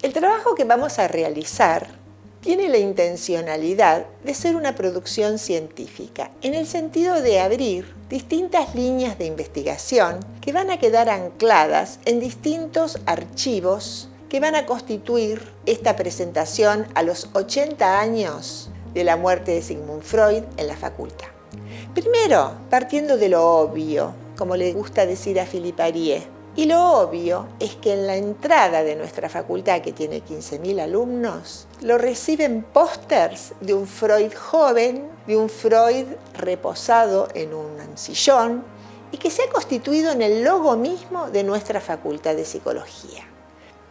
El trabajo que vamos a realizar tiene la intencionalidad de ser una producción científica, en el sentido de abrir distintas líneas de investigación que van a quedar ancladas en distintos archivos que van a constituir esta presentación a los 80 años de la muerte de Sigmund Freud en la facultad. Primero, partiendo de lo obvio, como le gusta decir a Philippe Arié, y lo obvio es que en la entrada de nuestra facultad, que tiene 15.000 alumnos, lo reciben pósters de un Freud joven, de un Freud reposado en un sillón y que se ha constituido en el logo mismo de nuestra facultad de psicología.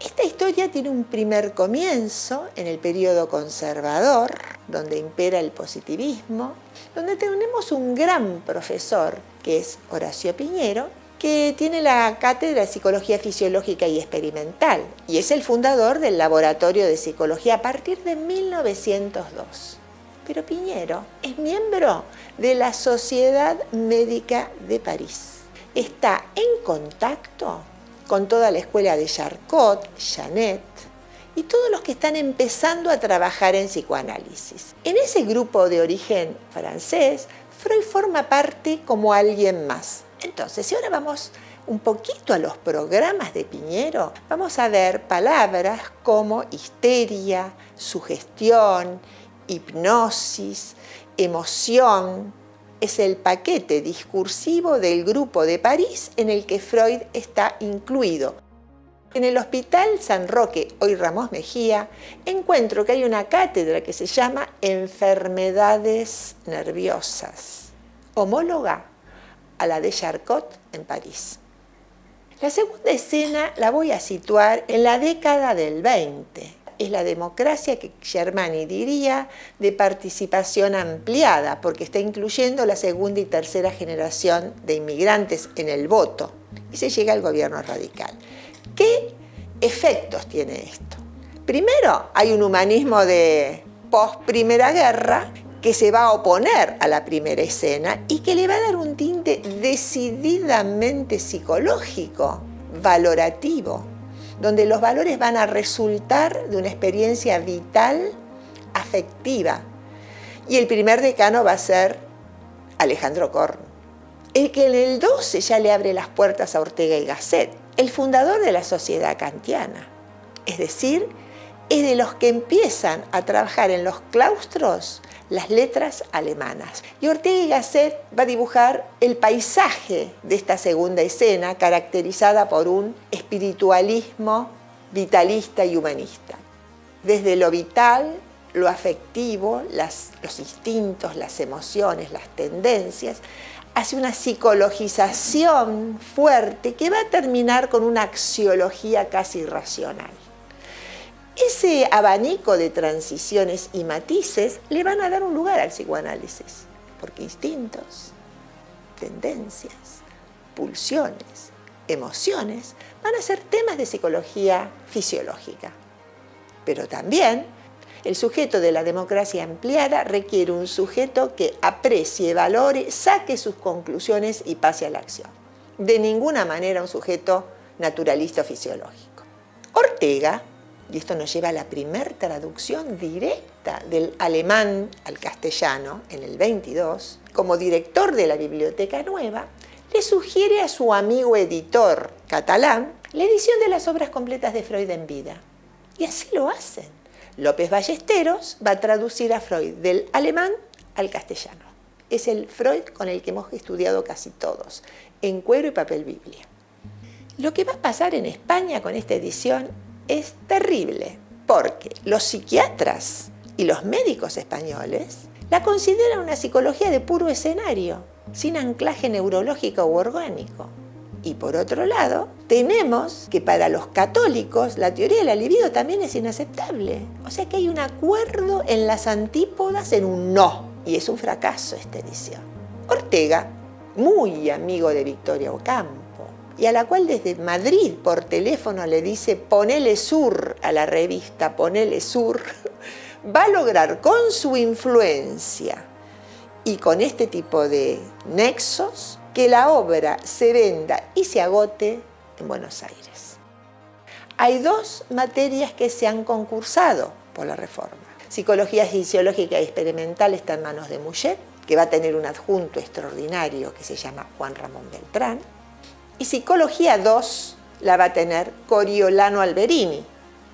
Esta historia tiene un primer comienzo en el periodo conservador, donde impera el positivismo, donde tenemos un gran profesor, que es Horacio Piñero, que tiene la cátedra de Psicología Fisiológica y Experimental y es el fundador del Laboratorio de Psicología a partir de 1902. Pero Piñero es miembro de la Sociedad Médica de París. Está en contacto con toda la escuela de Charcot, Janet y todos los que están empezando a trabajar en psicoanálisis. En ese grupo de origen francés, Freud forma parte como alguien más, entonces, si ahora vamos un poquito a los programas de Piñero, vamos a ver palabras como histeria, sugestión, hipnosis, emoción. Es el paquete discursivo del grupo de París en el que Freud está incluido. En el Hospital San Roque, hoy Ramos Mejía, encuentro que hay una cátedra que se llama Enfermedades Nerviosas, homóloga a la de Charcot en París. La segunda escena la voy a situar en la década del 20. Es la democracia que Germani diría de participación ampliada, porque está incluyendo la segunda y tercera generación de inmigrantes en el voto. Y se llega al gobierno radical. ¿Qué efectos tiene esto? Primero, hay un humanismo de post-primera guerra que se va a oponer a la primera escena y que le va a dar un tinte decididamente psicológico, valorativo, donde los valores van a resultar de una experiencia vital, afectiva. Y el primer decano va a ser Alejandro Korn, el que en el 12 ya le abre las puertas a Ortega y Gasset, el fundador de la sociedad kantiana. Es decir, es de los que empiezan a trabajar en los claustros las letras alemanas. Y Ortega y Gasset va a dibujar el paisaje de esta segunda escena, caracterizada por un espiritualismo vitalista y humanista. Desde lo vital, lo afectivo, los instintos, las emociones, las tendencias, hace una psicologización fuerte que va a terminar con una axiología casi racional. Ese abanico de transiciones y matices le van a dar un lugar al psicoanálisis, porque instintos, tendencias, pulsiones, emociones van a ser temas de psicología fisiológica. Pero también el sujeto de la democracia ampliada requiere un sujeto que aprecie, valore, saque sus conclusiones y pase a la acción. De ninguna manera un sujeto naturalista o fisiológico. Ortega y esto nos lleva a la primer traducción directa del alemán al castellano en el 22, como director de la Biblioteca Nueva, le sugiere a su amigo editor catalán la edición de las obras completas de Freud en vida. Y así lo hacen. López Ballesteros va a traducir a Freud del alemán al castellano. Es el Freud con el que hemos estudiado casi todos, en cuero y papel Biblia. Lo que va a pasar en España con esta edición es terrible, porque los psiquiatras y los médicos españoles la consideran una psicología de puro escenario, sin anclaje neurológico u orgánico. Y por otro lado, tenemos que para los católicos la teoría del libido también es inaceptable. O sea que hay un acuerdo en las antípodas en un no. Y es un fracaso esta edición. Ortega, muy amigo de Victoria Ocampo, y a la cual desde Madrid por teléfono le dice ponele sur a la revista, ponele sur, va a lograr con su influencia y con este tipo de nexos que la obra se venda y se agote en Buenos Aires. hay dos materias que se han concursado por la reforma. Psicología fisiológica y experimental está en manos de Mujet, que va a tener un adjunto extraordinario que se llama Juan Ramón Beltrán. Y Psicología 2 la va a tener Coriolano Alberini,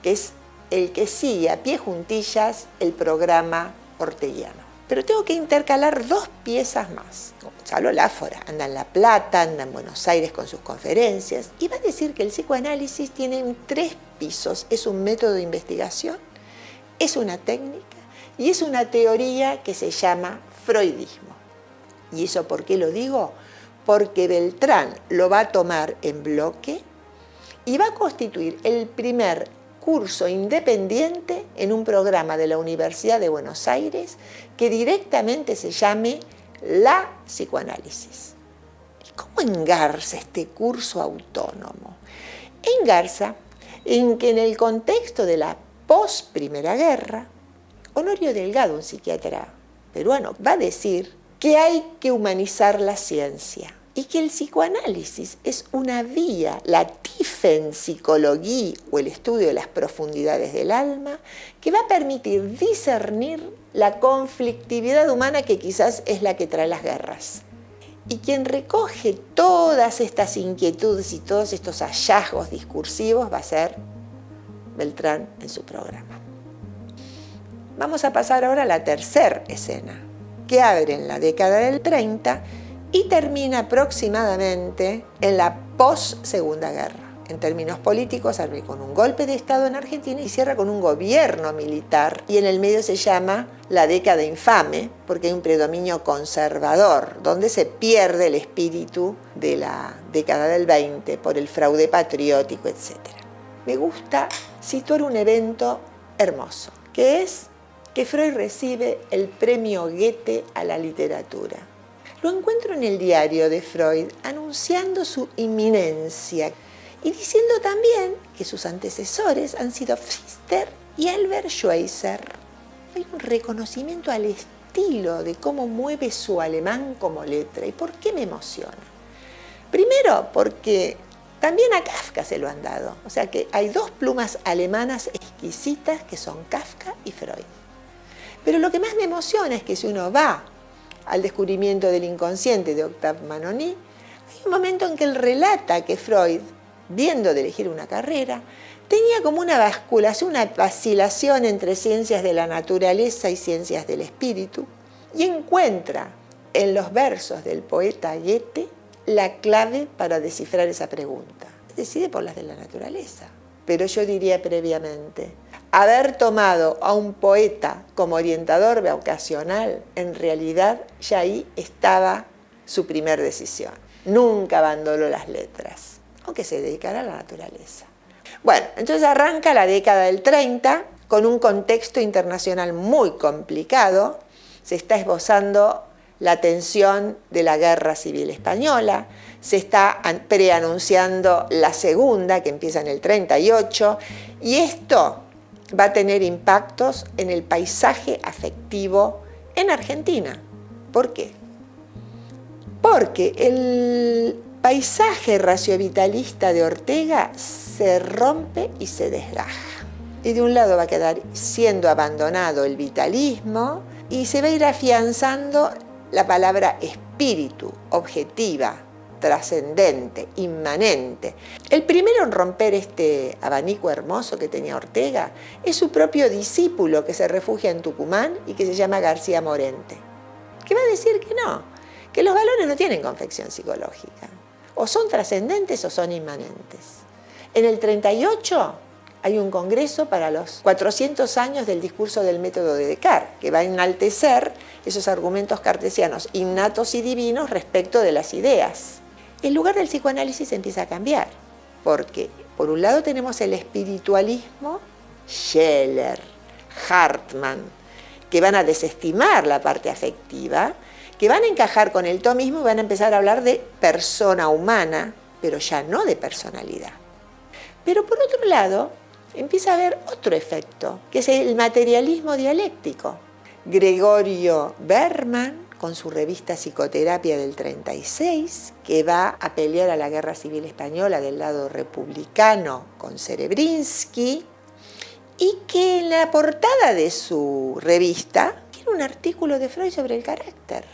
que es el que sigue a pie juntillas el programa orteguiano. Pero tengo que intercalar dos piezas más. Gonzalo Láfora anda en La Plata, anda en Buenos Aires con sus conferencias y va a decir que el psicoanálisis tiene tres pisos. Es un método de investigación, es una técnica y es una teoría que se llama freudismo. ¿Y eso por qué lo digo? Porque Beltrán lo va a tomar en bloque y va a constituir el primer curso independiente en un programa de la Universidad de Buenos Aires que directamente se llame La Psicoanálisis. ¿Y cómo engarza este curso autónomo? Engarza en que en el contexto de la post-primera guerra, Honorio Delgado, un psiquiatra peruano, va a decir que hay que humanizar la ciencia y que el psicoanálisis es una vía, la Tiefenpsychologie o el estudio de las profundidades del alma, que va a permitir discernir la conflictividad humana que quizás es la que trae las guerras. Y quien recoge todas estas inquietudes y todos estos hallazgos discursivos va a ser Beltrán en su programa. Vamos a pasar ahora a la tercera escena, que abre en la década del 30 y termina aproximadamente en la post-segunda guerra. En términos políticos, abre con un golpe de Estado en Argentina y cierra con un gobierno militar. Y en el medio se llama la década infame, porque hay un predominio conservador, donde se pierde el espíritu de la década del 20 por el fraude patriótico, etc. Me gusta situar un evento hermoso, que es que Freud recibe el premio Goethe a la literatura lo encuentro en el diario de Freud anunciando su inminencia y diciendo también que sus antecesores han sido Pfister y Albert Schweitzer. Hay un reconocimiento al estilo de cómo mueve su alemán como letra. ¿Y por qué me emociona? Primero porque también a Kafka se lo han dado. O sea que hay dos plumas alemanas exquisitas que son Kafka y Freud. Pero lo que más me emociona es que si uno va al descubrimiento del inconsciente de Octave Manoni, hay un momento en que él relata que Freud, viendo de elegir una carrera, tenía como una basculación, una vacilación entre ciencias de la naturaleza y ciencias del espíritu, y encuentra en los versos del poeta Goethe la clave para descifrar esa pregunta. Decide por las de la naturaleza. Pero yo diría previamente, haber tomado a un poeta como orientador vocacional, en realidad ya ahí estaba su primer decisión. Nunca abandonó las letras, aunque se dedicara a la naturaleza. Bueno, entonces arranca la década del 30 con un contexto internacional muy complicado. Se está esbozando la tensión de la guerra civil española, se está preanunciando la segunda, que empieza en el 38, y esto va a tener impactos en el paisaje afectivo en Argentina. ¿Por qué? Porque el paisaje raciovitalista de Ortega se rompe y se desgaja. Y de un lado va a quedar siendo abandonado el vitalismo y se va a ir afianzando la palabra espíritu, objetiva, trascendente, inmanente. El primero en romper este abanico hermoso que tenía Ortega es su propio discípulo que se refugia en Tucumán y que se llama García Morente, que va a decir que no, que los valores no tienen confección psicológica, o son trascendentes o son inmanentes. En el 38 hay un congreso para los 400 años del discurso del método de Descartes, que va a enaltecer esos argumentos cartesianos innatos y divinos respecto de las ideas el lugar del psicoanálisis empieza a cambiar, porque por un lado tenemos el espiritualismo, Scheller, Hartmann, que van a desestimar la parte afectiva, que van a encajar con el tomismo y van a empezar a hablar de persona humana, pero ya no de personalidad. Pero por otro lado, empieza a haber otro efecto, que es el materialismo dialéctico. Gregorio Berman con su revista Psicoterapia del 36, que va a pelear a la Guerra Civil Española del lado republicano con Cerebrinsky, y que en la portada de su revista tiene un artículo de Freud sobre el carácter.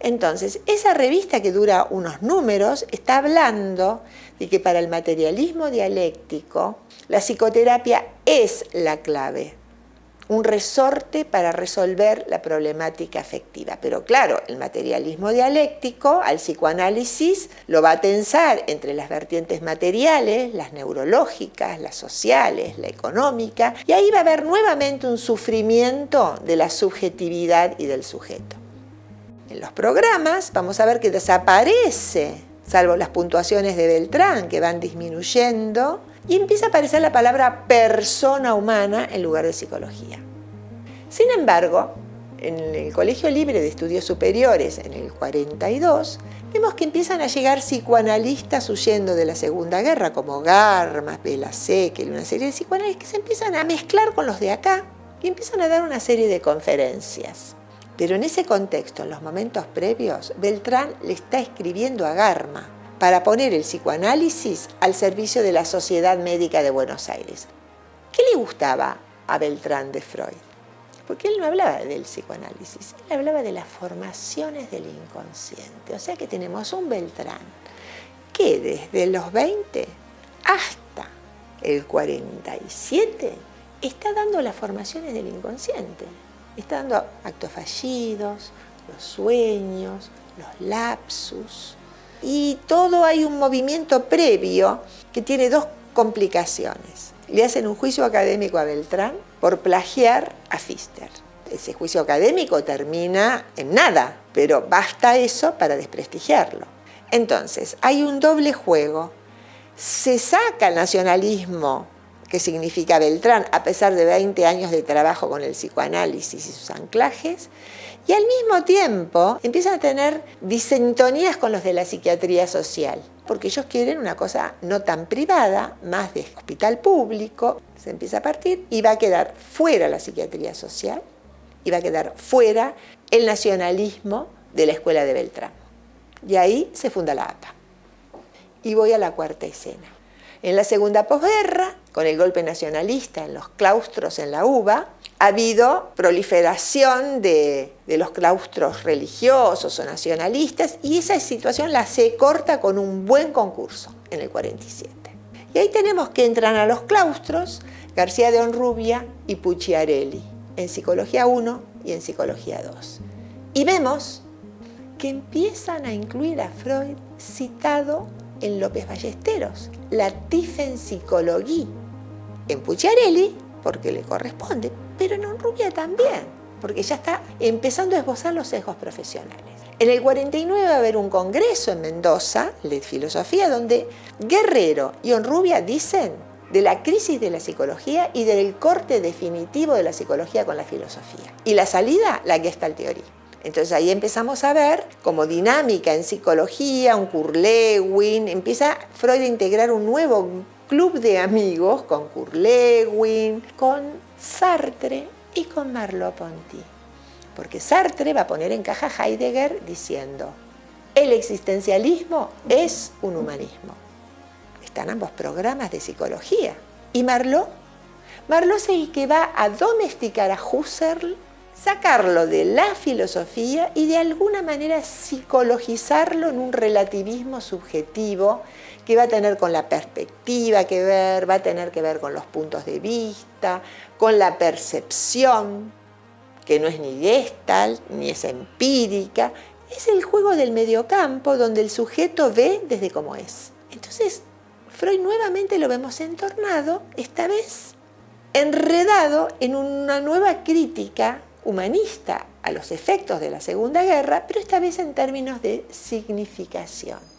Entonces, esa revista que dura unos números está hablando de que para el materialismo dialéctico la psicoterapia es la clave, un resorte para resolver la problemática afectiva. Pero claro, el materialismo dialéctico al psicoanálisis lo va a tensar entre las vertientes materiales, las neurológicas, las sociales, la económica, y ahí va a haber nuevamente un sufrimiento de la subjetividad y del sujeto. En los programas vamos a ver que desaparece, salvo las puntuaciones de Beltrán que van disminuyendo, y empieza a aparecer la palabra persona humana en lugar de psicología. Sin embargo, en el Colegio Libre de Estudios Superiores, en el 42, vemos que empiezan a llegar psicoanalistas huyendo de la Segunda Guerra, como Garmas, Bela Sekel, una serie de psicoanalistas que se empiezan a mezclar con los de acá y empiezan a dar una serie de conferencias. Pero en ese contexto, en los momentos previos, Beltrán le está escribiendo a Garma para poner el psicoanálisis al servicio de la Sociedad Médica de Buenos Aires. ¿Qué le gustaba a Beltrán de Freud? Porque él no hablaba del psicoanálisis, él hablaba de las formaciones del inconsciente. O sea que tenemos un Beltrán que desde los 20 hasta el 47 está dando las formaciones del inconsciente está dando actos fallidos, los sueños, los lapsus. Y todo hay un movimiento previo que tiene dos complicaciones. Le hacen un juicio académico a Beltrán por plagiar a Fister. Ese juicio académico termina en nada, pero basta eso para desprestigiarlo. Entonces, hay un doble juego. Se saca el nacionalismo que significa Beltrán, a pesar de 20 años de trabajo con el psicoanálisis y sus anclajes, y al mismo tiempo empiezan a tener disintonías con los de la psiquiatría social, porque ellos quieren una cosa no tan privada, más de hospital público, se empieza a partir y va a quedar fuera la psiquiatría social y va a quedar fuera el nacionalismo de la escuela de Beltrán. Y ahí se funda la APA. Y voy a la cuarta escena. En la segunda posguerra, con el golpe nacionalista en los claustros en la UBA, ha habido proliferación de, los claustros religiosos o nacionalistas y esa situación la se corta con un buen concurso en el 47. Y ahí tenemos que entran a los claustros García de Honrubia y Pucciarelli en Psicología 1 y en Psicología 2. Y vemos que empiezan a incluir a Freud citado en López Ballesteros, la Tiefenpsychologie, en Pucciarelli, porque le corresponde, pero en Honrubia también, porque ya está empezando a esbozar los sesgos profesionales. En el 49 va a haber un congreso en Mendoza, de filosofía, donde Guerrero y Honrubia dicen de la crisis de la psicología y del corte definitivo de la psicología con la filosofía. Y la salida, la Gestalt teoría. Entonces ahí empezamos a ver como dinámica en psicología, un Kurlewin, empieza Freud a integrar un nuevo club de amigos con Kurlewin, con Sartre y con Merleau-Ponty. Porque Sartre va a poner en caja Heidegger diciendo, el existencialismo es un humanismo. Están ambos programas de psicología. ¿Y Marlowe? Marlowe es el que va a domesticar a Husserl sacarlo de la filosofía y de alguna manera psicologizarlo en un relativismo subjetivo que va a tener con la perspectiva que ver, va a tener que ver con los puntos de vista, con la percepción, que no es ni gestalt, ni es empírica, es el juego del mediocampo donde el sujeto ve desde cómo es. Entonces, Freud nuevamente lo vemos entornado, esta vez enredado en una nueva crítica humanista a los efectos de la Segunda Guerra, pero esta vez en términos de significación.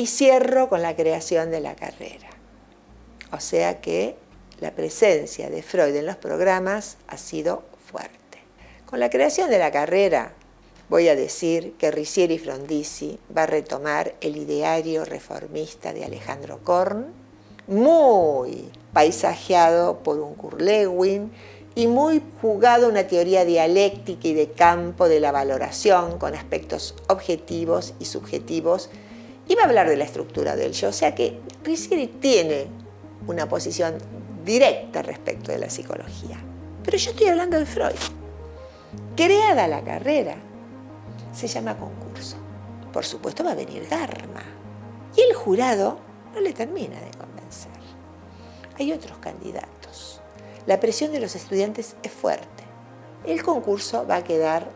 Y cierro con la creación de la carrera. O sea que la presencia de Freud en los programas ha sido fuerte. Con la creación de la carrera, voy a decir que Ricieri Frondizi va a retomar el ideario reformista de Alejandro Korn, muy paisajeado por un Kurlewin y muy jugado una teoría dialéctica y de campo de la valoración con aspectos objetivos y subjetivos. Y va a hablar de la estructura del yo, o sea que Riccieri tiene una posición directa respecto de la psicología. Pero yo estoy hablando de Freud. Creada la carrera, se llama concurso. Por supuesto va a venir Dharma. Y el jurado no le termina de convencer. Hay otros candidatos. La presión de los estudiantes es fuerte. El concurso va a quedar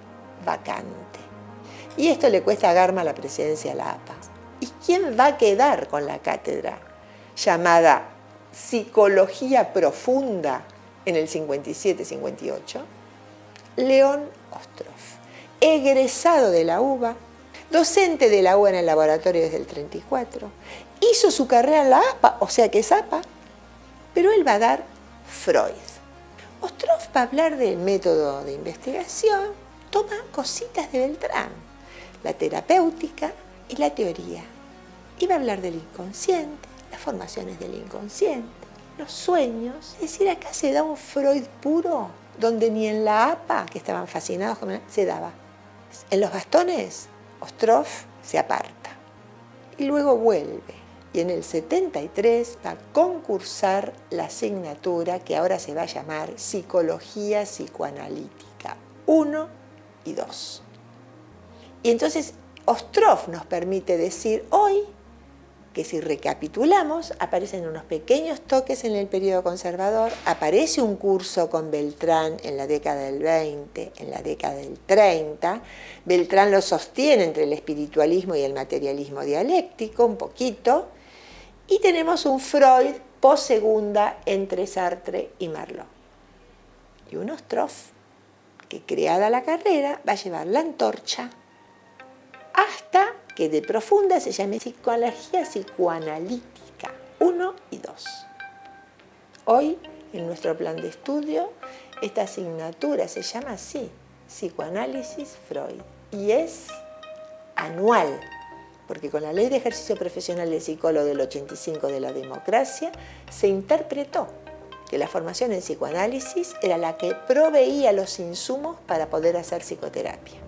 vacante. Y esto le cuesta a Garma la presidencia a la APA. ¿Y quién va a quedar con la cátedra llamada Psicología Profunda en el 57-58? León Ostroff, egresado de la UBA, docente de la UBA en el laboratorio desde el 34, hizo su carrera en la APA, o sea que es APA, pero él va a dar Freud. Ostroff va a hablar del método de investigación, toma cositas de Beltrán, la terapéutica y la teoría. Va a hablar del inconsciente, las formaciones del inconsciente, los sueños. Es decir, acá se da un Freud puro, donde ni en la APA, que estaban fascinados con él, se daba. En los bastones, Ostroff se aparta y luego vuelve y en el 73 va a concursar la asignatura que ahora se va a llamar Psicología Psicoanalítica 1 y 2. Y entonces Ostroff nos permite decir hoy que si recapitulamos, aparecen unos pequeños toques en el periodo conservador, aparece un curso con Beltrán en la década del 20, en la década del 30, Beltrán lo sostiene entre el espiritualismo y el materialismo dialéctico, un poquito, y tenemos un Freud post-segunda entre Sartre y Marlowe. Y un Ostroff, que creada la carrera, va a llevar la antorcha hasta que de profunda se llame psicología psicoanalítica 1 y 2. Hoy, en nuestro plan de estudio, esta asignatura se llama así, Psicoanálisis Freud, y es anual porque con la ley de ejercicio profesional del psicólogo del 85 de la democracia se interpretó que la formación en psicoanálisis era la que proveía los insumos para poder hacer psicoterapia.